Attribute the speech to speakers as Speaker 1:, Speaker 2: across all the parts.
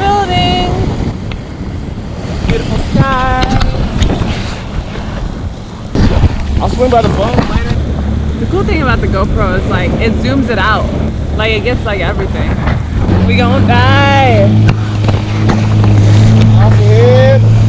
Speaker 1: building. Beautiful sky.
Speaker 2: I'll swing by the phone later.
Speaker 1: The cool thing about the GoPro is like it zooms it out. Like it gets like everything. We gonna die.
Speaker 2: Off the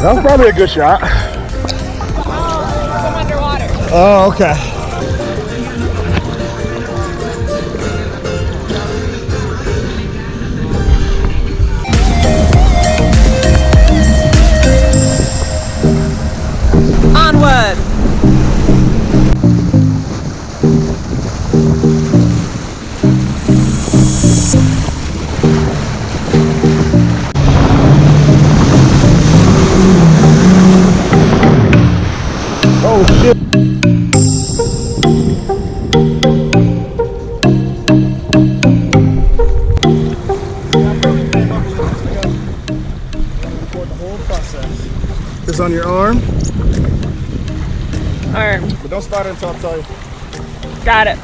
Speaker 2: That was probably a good shot. Oh, oh
Speaker 1: okay.
Speaker 2: Oh shit. This on your arm,
Speaker 1: Arm.
Speaker 2: but don't start it until I tell you.
Speaker 1: Got it.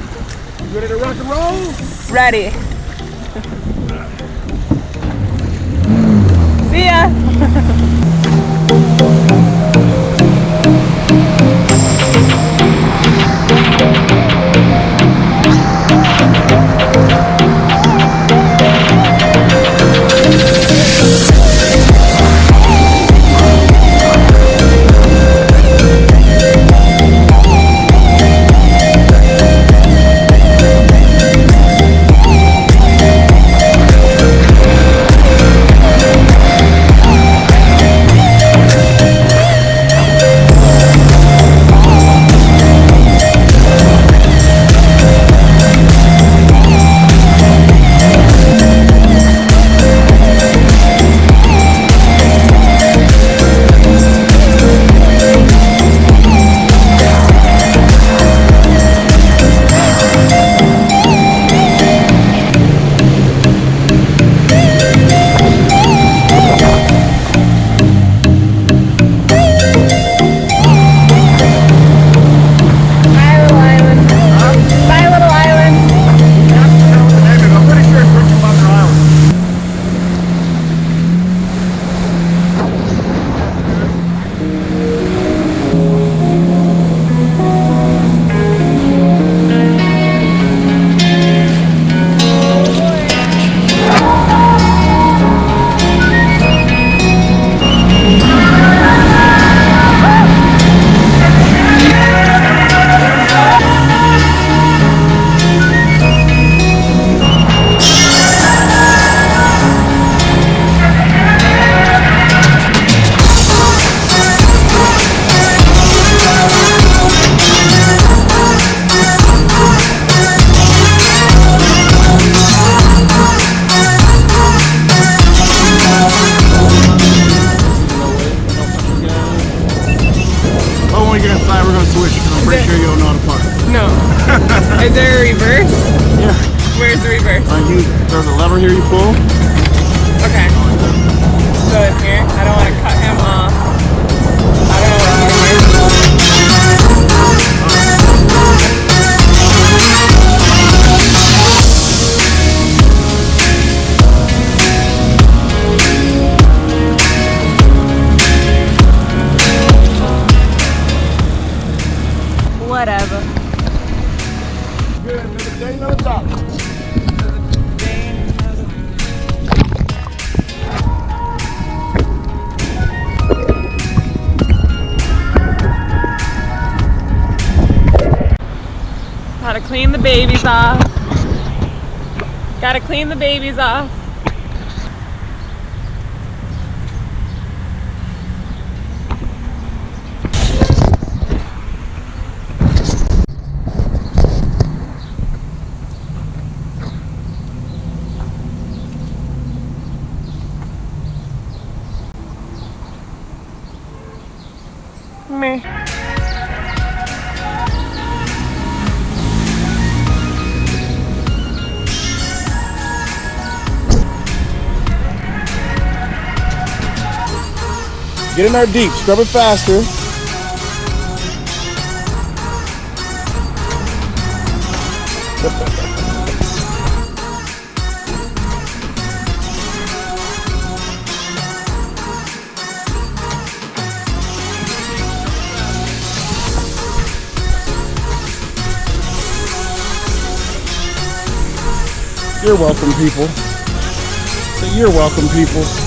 Speaker 2: You ready to rock and roll?
Speaker 1: Ready. See ya. No. Is there a reverse? Yeah. Where's the reverse?
Speaker 2: Uh, you, there's a lever here you pull.
Speaker 1: Okay. So it's here. I don't want to cut him off. Babies off. Gotta clean the babies off. Meh.
Speaker 2: Get in there deep, scrub it faster. You're welcome, people. You're welcome, people.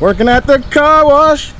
Speaker 2: Working at the car wash.